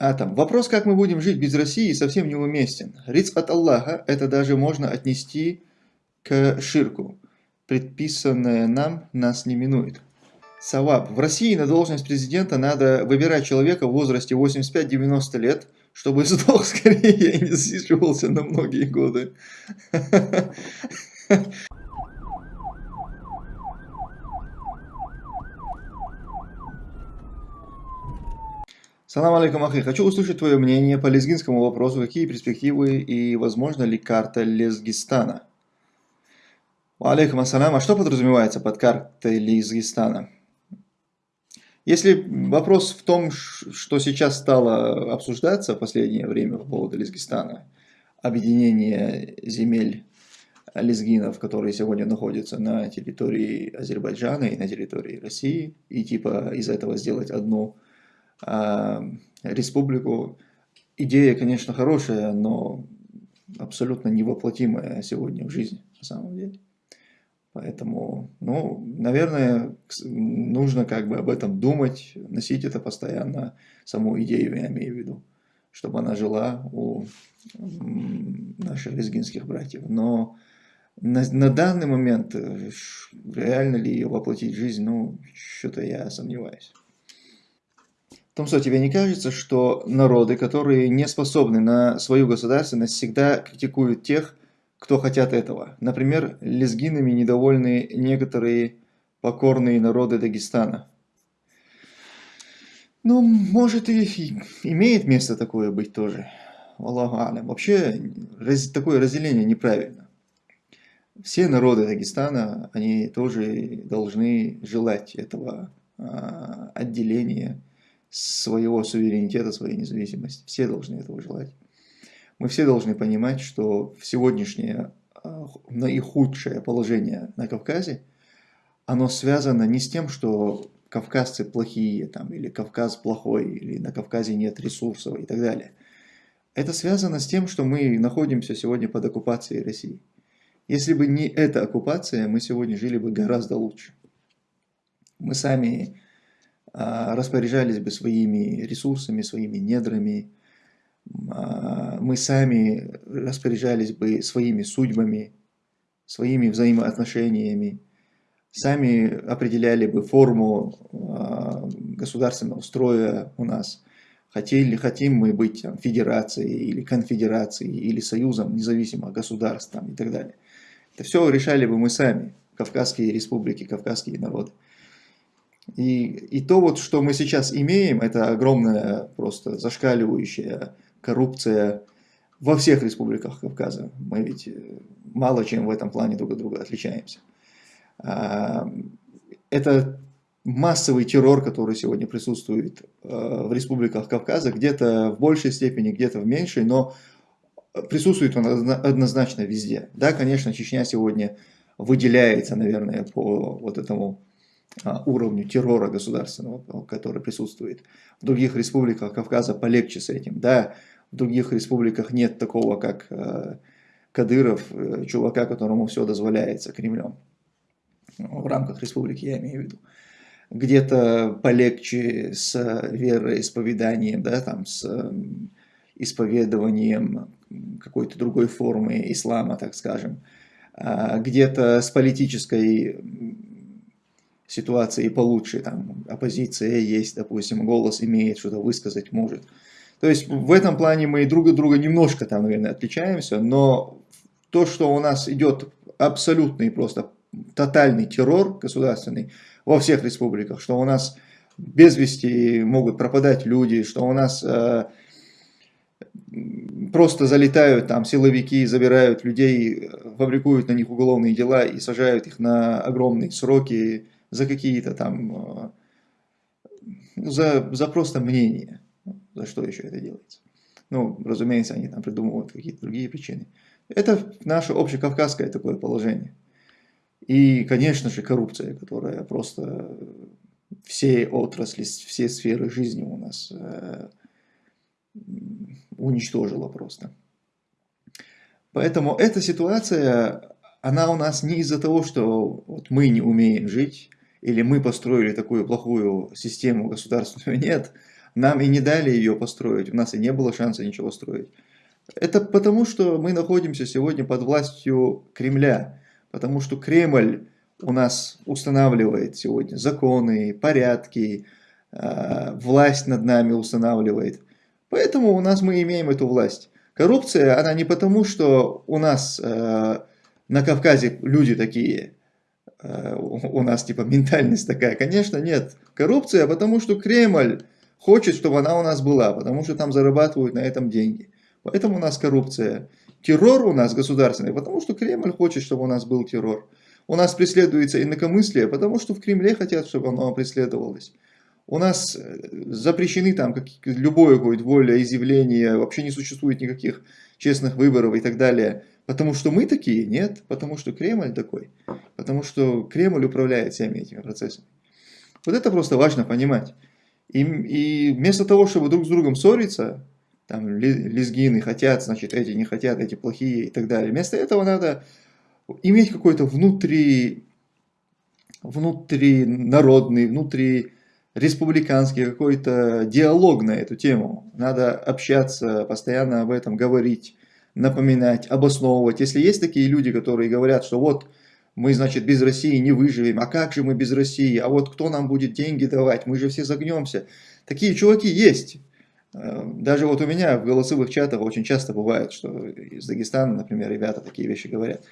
А там, вопрос, как мы будем жить без России, совсем неуместен. Риц от Аллаха, это даже можно отнести к ширку. Предписанное нам нас не минует. Саваб. В России на должность президента надо выбирать человека в возрасте 85-90 лет, чтобы сдох скорее и не засиживался на многие годы. Салам алейкум, ахи. Хочу услышать твое мнение по лезгинскому вопросу. Какие перспективы и возможно ли карта Лезгистана? Алейкум ассалам. А что подразумевается под картой Лезгистана? Если вопрос в том, что сейчас стало обсуждаться в последнее время по поводу Лезгистана, объединение земель лезгинов, которые сегодня находятся на территории Азербайджана и на территории России, и типа из этого сделать одну республику. Идея, конечно, хорошая, но абсолютно невоплотимая сегодня в жизни, на самом деле. Поэтому, ну, наверное, нужно как бы об этом думать, носить это постоянно, саму идею я имею в виду, чтобы она жила у наших лезгинских братьев. Но на, на данный момент, э, реально ли ее воплотить в жизнь, ну, что-то я сомневаюсь. Томсо, тебе не кажется, что народы, которые не способны на свою государственность, всегда критикуют тех, кто хотят этого? Например, лезгинами недовольны некоторые покорные народы Дагестана. Ну, может и имеет место такое быть тоже. Аллаху алям. Вообще, раз, такое разделение неправильно. Все народы Дагестана, они тоже должны желать этого а, отделения своего суверенитета, своей независимости. Все должны этого желать. Мы все должны понимать, что в сегодняшнее а, наихудшее положение на Кавказе, оно связано не с тем, что кавказцы плохие, там, или Кавказ плохой, или на Кавказе нет ресурсов и так далее. Это связано с тем, что мы находимся сегодня под оккупацией России. Если бы не эта оккупация, мы сегодня жили бы гораздо лучше. Мы сами распоряжались бы своими ресурсами, своими недрами, а, мы сами распоряжались бы своими судьбами, своими взаимоотношениями, сами определяли бы форму а, государственного строя у нас. Хотели, хотим мы быть там, федерацией или конфедерацией или союзом независимых государств там, и так далее. Это все решали бы мы сами, Кавказские республики, Кавказские народы. И, и то, вот, что мы сейчас имеем, это огромная, просто зашкаливающая коррупция во всех республиках Кавказа. Мы ведь э, мало чем в этом плане друг от друга отличаемся. А, это массовый террор, который сегодня присутствует э, в республиках Кавказа, где-то в большей степени, где-то в меньшей, но присутствует он однозначно везде. Да, конечно, Чечня сегодня выделяется, наверное, по вот этому уровню террора государственного, который присутствует. В других республиках Кавказа полегче с этим. Да, в других республиках нет такого, как э, Кадыров, э, чувака, которому все дозволяется Кремлем. В рамках республики я имею в виду. Где-то полегче с вероисповеданием, да, там, с исповедованием какой-то другой формы ислама, так скажем. А где-то с политической ситуации получше, там оппозиция есть, допустим, голос имеет, что-то высказать может. То есть в этом плане мы друг от друга немножко там, наверное, отличаемся, но то, что у нас идет абсолютный просто тотальный террор государственный во всех республиках, что у нас без вести могут пропадать люди, что у нас э, просто залетают там силовики, забирают людей, фабрикуют на них уголовные дела и сажают их на огромные сроки, за какие-то там, ну, за, за просто мнение, за что еще это делается. Ну, разумеется, они там придумывают какие-то другие причины. Это наше общекавказское такое положение. И, конечно же, коррупция, которая просто все отрасли, все сферы жизни у нас э, уничтожила просто. Поэтому эта ситуация, она у нас не из-за того, что вот мы не умеем жить, или мы построили такую плохую систему государственную, нет. нам и не дали ее построить, у нас и не было шанса ничего строить. Это потому, что мы находимся сегодня под властью Кремля, потому что Кремль у нас устанавливает сегодня законы, порядки, э, власть над нами устанавливает. Поэтому у нас мы имеем эту власть. Коррупция, она не потому, что у нас э, на Кавказе люди такие, у нас типа ментальность такая. Конечно, нет. Коррупция, потому что Кремль хочет, чтобы она у нас была, потому что там зарабатывают на этом деньги. Поэтому у нас коррупция. Террор у нас государственный, потому что Кремль хочет, чтобы у нас был террор. У нас преследуется инакомыслие, потому что в Кремле хотят, чтобы оно преследовалось. У нас э, запрещены там как, любое какое-то волеизъявление, вообще не существует никаких честных выборов и так далее. Потому что мы такие? Нет. Потому что Кремль такой. Потому что Кремль управляет всеми этими процессами. Вот это просто важно понимать. И, и вместо того, чтобы друг с другом ссориться, там лезгины хотят, значит, эти не хотят, эти плохие и так далее. Вместо этого надо иметь какой-то внутри, народный, внутри республиканский какой-то диалог на эту тему. Надо общаться, постоянно об этом говорить, напоминать, обосновывать. Если есть такие люди, которые говорят, что вот мы, значит, без России не выживем, а как же мы без России, а вот кто нам будет деньги давать, мы же все загнемся. Такие чуваки есть. Э, даже вот у меня в голосовых чатах очень часто бывает, что из Дагестана, например, ребята такие вещи говорят.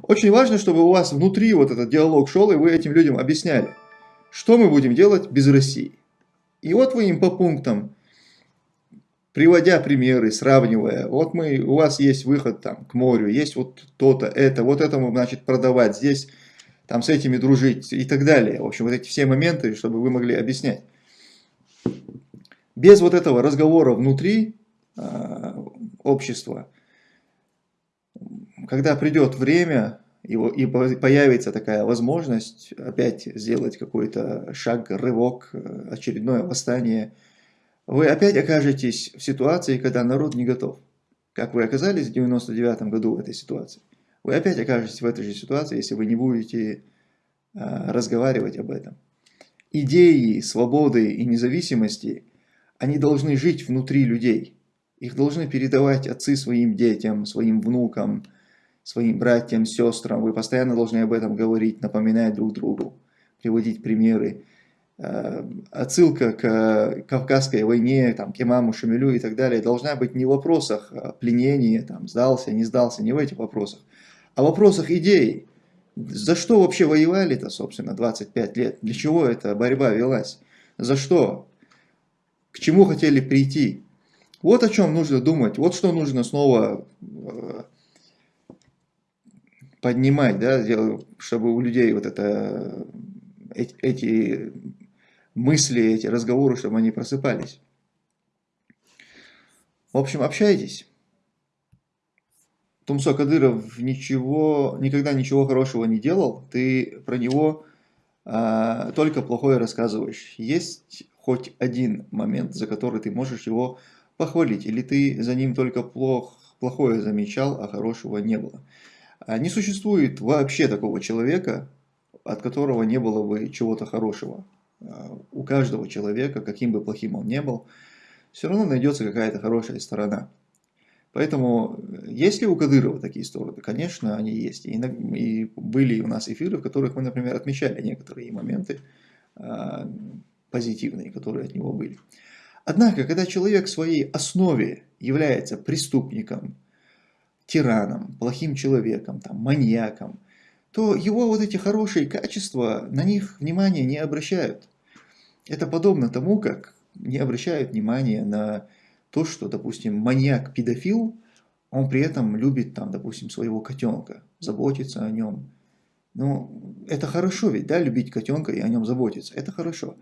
Очень важно, чтобы у вас внутри вот этот диалог шел, и вы этим людям объясняли, что мы будем делать без России. И вот вы им по пунктам, приводя примеры, сравнивая, вот мы, у вас есть выход там к морю, есть вот то-то, это, вот этому, значит, продавать, здесь там с этими дружить и так далее. В общем, вот эти все моменты, чтобы вы могли объяснять без вот этого разговора внутри э, общества, когда придет время и, и появится такая возможность опять сделать какой-то шаг, рывок, э, очередное восстание, вы опять окажетесь в ситуации, когда народ не готов. Как вы оказались в 99 году в этой ситуации. Вы опять окажетесь в этой же ситуации, если вы не будете э, разговаривать об этом. Идеи свободы и независимости – они должны жить внутри людей. Их должны передавать отцы своим детям, своим внукам, своим братьям, сестрам. Вы постоянно должны об этом говорить, напоминать друг другу, приводить примеры. Э, отсылка к Кавказской войне, там, к имаму Шамилю и так далее должна быть не в вопросах пленения, там, сдался, не сдался, не в этих вопросах, а в вопросах идей. За что вообще воевали-то, собственно, 25 лет? Для чего эта борьба велась? За что? к чему хотели прийти. Вот о чем нужно думать, вот что нужно снова э, поднимать, да, чтобы у людей вот это, эти, эти мысли, эти разговоры, чтобы они просыпались. В общем, общайтесь. Тумсо Кадыров ничего, никогда ничего хорошего не делал, ты про него а, только плохое рассказываешь. Есть хоть один момент, за который ты можешь его похвалить, или ты за ним только плох, плохое замечал, а хорошего не было. А не существует вообще такого человека, от которого не было бы чего-то хорошего. А, у каждого человека, каким бы плохим он не был, все равно найдется какая-то хорошая сторона. Поэтому, есть ли у Кадырова такие стороны? Конечно, они есть. И, и были у нас эфиры, в которых мы, например, отмечали некоторые моменты, а, позитивные, которые от него были. Однако, когда человек в своей основе является преступником, тираном, плохим человеком, там, маньяком, то его вот эти хорошие качества, на них внимания не обращают. Это подобно тому, как не обращают внимания на то, что, допустим, маньяк-педофил, он при этом любит, там, допустим, своего котенка, заботится о нем. Ну, это хорошо ведь, да, любить котенка и о нем заботиться, это хорошо.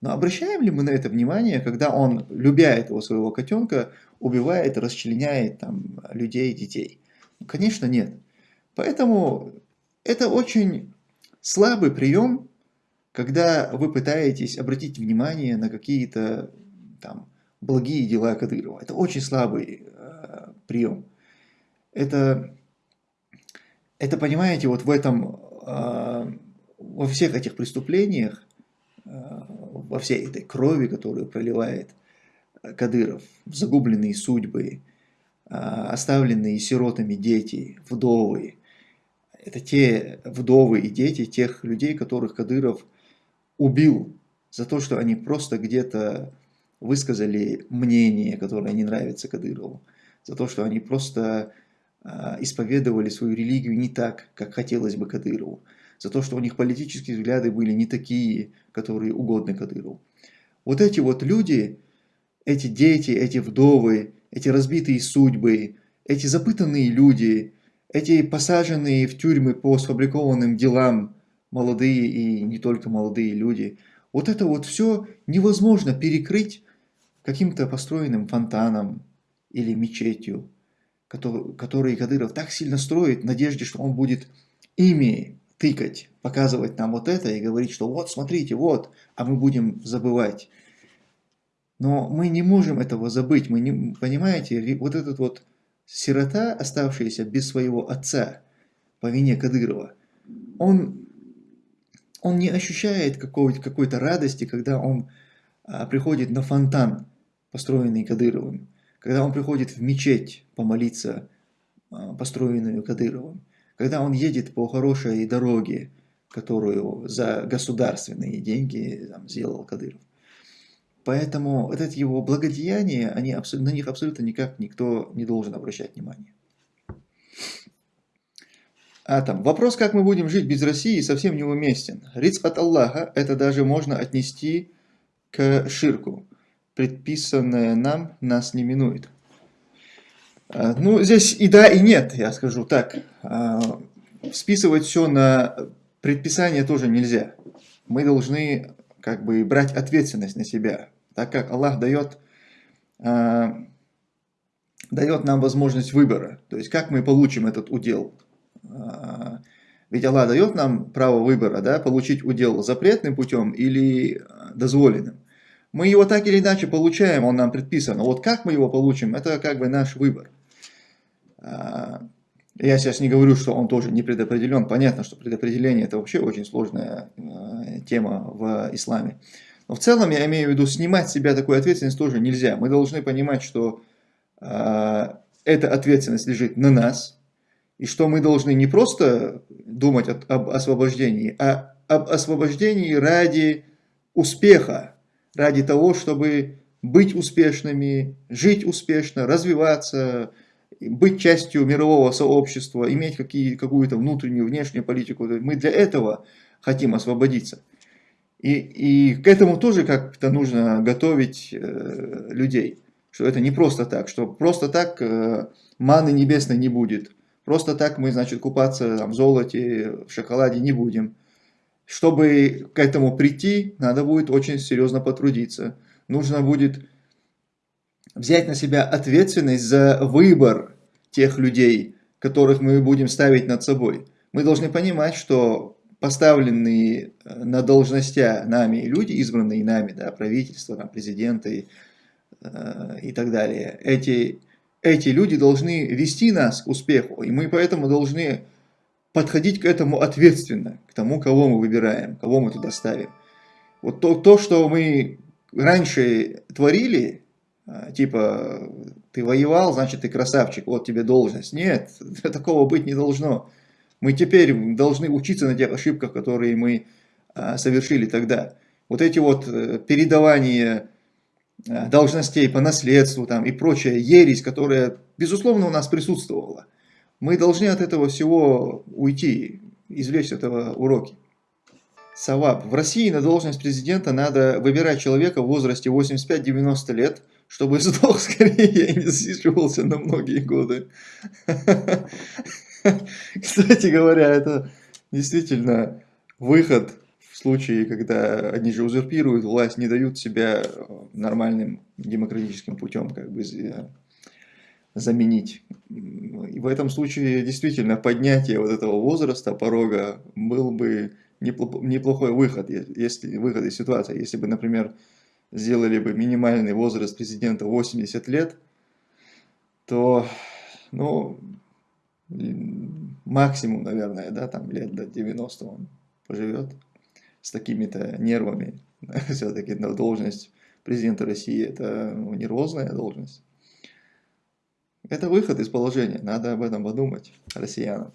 Но обращаем ли мы на это внимание, когда он, любя этого своего котенка, убивает, расчленяет там, людей, детей? Ну, конечно, нет. Поэтому это очень слабый прием, когда вы пытаетесь обратить внимание на какие-то там благие дела Кадырова. Это очень слабый э, прием. Это, это, понимаете, вот в этом, э, во всех этих преступлениях, э, во всей этой крови, которую проливает Кадыров, загубленные судьбы, оставленные сиротами дети, вдовы. Это те вдовы и дети тех людей, которых Кадыров убил за то, что они просто где-то высказали мнение, которое не нравится Кадырову, за то, что они просто э, исповедовали свою религию не так, как хотелось бы Кадырову, за то, что у них политические взгляды были не такие, которые угодны Кадырову. Вот эти вот люди, эти дети, эти вдовы, эти разбитые судьбы, эти запытанные люди, эти посаженные в тюрьмы по сфабрикованным делам молодые и не только молодые люди, вот это вот все невозможно перекрыть каким-то построенным фонтаном или мечетью, который, который Кадыров так сильно строит в надежде, что он будет ими тыкать, показывать нам вот это и говорить, что вот, смотрите, вот, а мы будем забывать. Но мы не можем этого забыть, мы не, понимаете, вот этот вот сирота, оставшаяся без своего отца по вине Кадырова, он, он не ощущает какой-то какой радости, когда он а, приходит на фонтан, построенный Кадыровым, когда он приходит в мечеть помолиться, а, построенную Кадыровым, когда он едет по хорошей дороге, которую за государственные деньги там, сделал Кадыров. Поэтому вот эти его благодеяния, они, на них абсолютно никак никто не должен обращать внимание. А там, вопрос, как мы будем жить без России, совсем неуместен. Риц от Аллаха, это даже можно отнести к ширку. Предписанное нам нас не минует. А, ну, здесь и да, и нет, я скажу так. А, списывать все на предписание тоже нельзя. Мы должны как бы брать ответственность на себя, так как Аллах дает, а, дает нам возможность выбора. То есть, как мы получим этот удел. Ведь Аллах дает нам право выбора, да, получить удел запретным путем или дозволенным. Мы его так или иначе получаем, он нам предписан. Но вот как мы его получим, это как бы наш выбор. А, я сейчас не говорю, что он тоже не предопределен. Понятно, что предопределение это вообще очень сложная а, тема в исламе. Но в целом я имею в виду, снимать с себя такую ответственность тоже нельзя. Мы должны понимать, что э, эта ответственность лежит на нас, и что мы должны не просто думать от, об освобождении, а об освобождении ради успеха, ради того, чтобы быть успешными, жить успешно, развиваться, быть частью мирового сообщества, иметь какую-то внутреннюю, внешнюю политику. Мы для этого хотим освободиться. И, и к этому тоже как-то нужно готовить э, людей, что это не просто так, что просто так э, маны небесной не будет, просто так мы, значит, купаться там, в золоте, в шоколаде не будем. Чтобы к этому прийти, надо будет очень серьезно потрудиться. Нужно будет взять на себя ответственность за выбор тех людей, которых мы будем ставить над собой. Мы должны понимать, что поставленные э, на должностя нами люди, избранные нами, да, правительство, там, президенты э, и так далее, эти, эти люди должны вести нас к успеху, и мы поэтому должны подходить к этому ответственно, к тому, кого мы выбираем, кого мы туда ставим. Вот то, то что мы раньше творили, типа, ты воевал, значит ты красавчик, вот тебе должность. Нет, такого быть не должно. Мы теперь должны учиться на тех ошибках, которые мы а, совершили тогда. Вот эти вот э, передавания а, должностей по наследству там, и прочая ересь, которая, безусловно, у нас присутствовала. Мы должны от этого всего уйти, извлечь этого уроки. Саваб. В России на должность президента надо выбирать человека в возрасте 85-90 лет – чтобы сдох скорее и не засиживался на многие годы. Кстати говоря, это действительно выход в случае, когда они же узурпируют власть, не дают себя нормальным демократическим путем как бы заменить. И в этом случае действительно поднятие вот этого возраста, порога, был бы неплохой выход, если выход из ситуации. Если бы, например, сделали бы минимальный возраст президента 80 лет, то, ну, максимум, наверное, да, там лет до 90 он поживет с такими-то нервами. все-таки должность президента России это ну, не розная должность. Это выход из положения, надо об этом подумать россиянам.